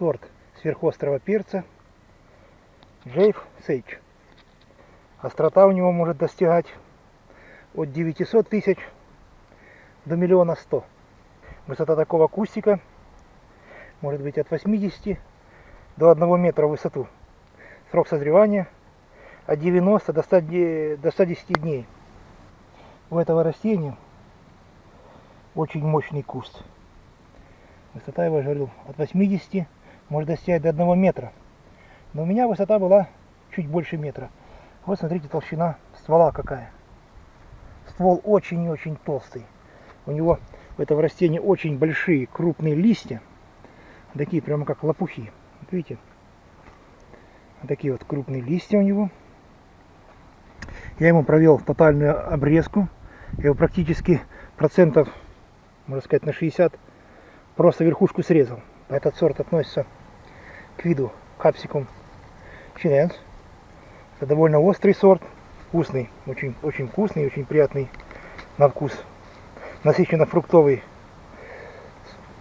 сорт сверхострого перца Джейф Сейч. Острота у него может достигать от 900 тысяч до миллиона сто. Высота такого кустика может быть от 80 до 1 метра в высоту. Срок созревания от 90 до 100, до 110 дней. У этого растения очень мощный куст. Высота его, я от 80 может достигать до 1 метра. Но у меня высота была чуть больше метра. Вот смотрите толщина ствола какая. Ствол очень и очень толстый. У него у этого растения очень большие крупные листья. Такие прямо как лопухи. Видите? Такие вот крупные листья у него. Я ему провел тотальную обрезку. Я его практически процентов, можно сказать, на 60 просто верхушку срезал. Этот сорт относится к виду капсикум чиненс. Это довольно острый сорт, вкусный, очень, очень вкусный, очень приятный на вкус. Насыщенно фруктовый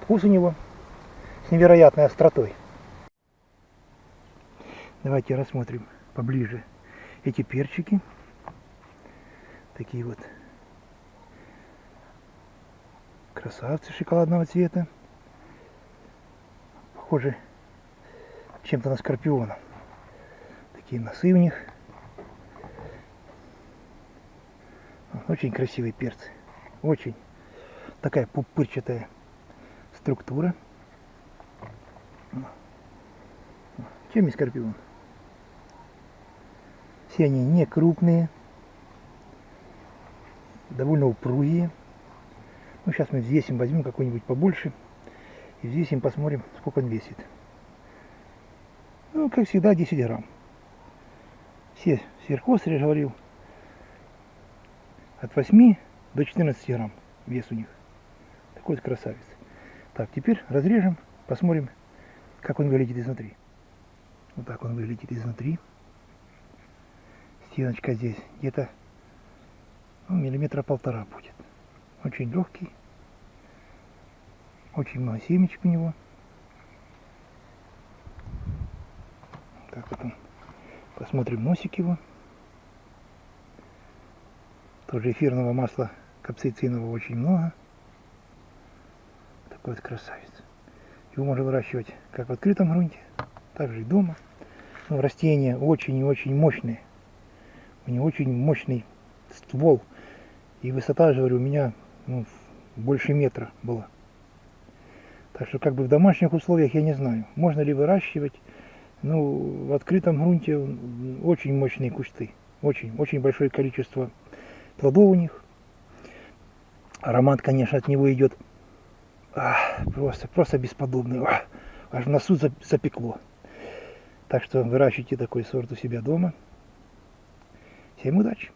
вкус у него с невероятной остротой. Давайте рассмотрим поближе эти перчики. Такие вот красавцы шоколадного цвета. Похожи чем-то на скорпиона. Такие носы у них. Очень красивые перцы. Очень. Такая пупырчатая структура. Чем и скорпион. Все они не крупные. Довольно упругие. Ну, сейчас мы взвесим, возьмем какой-нибудь побольше. И взвесим, посмотрим, сколько он весит. Ну, как всегда, 10 грамм. Все сверхострые, я говорил, от 8 до 14 грамм вес у них. Такой вот красавец. Так, теперь разрежем, посмотрим, как он выглядит изнутри. Вот так он выглядит изнутри. Стеночка здесь где-то ну, миллиметра полтора будет. Очень легкий. Очень много семечек у него. Так вот он. Посмотрим носик его. Тоже эфирного масла капсаицинового очень много. Такой вот красавец. Его можно выращивать как в открытом грунте, так же и дома. Но растения очень и очень мощные. У него очень мощный ствол. И высота, же говорю, у меня ну, больше метра была. Так что как бы в домашних условиях я не знаю, можно ли выращивать. Ну, в открытом грунте очень мощные кусты. Очень, очень большое количество плодов у них. Аромат, конечно, от него идет ах, просто, просто бесподобный. Ах, аж в носу запекло. Так что выращивайте такой сорт у себя дома. Всем удачи!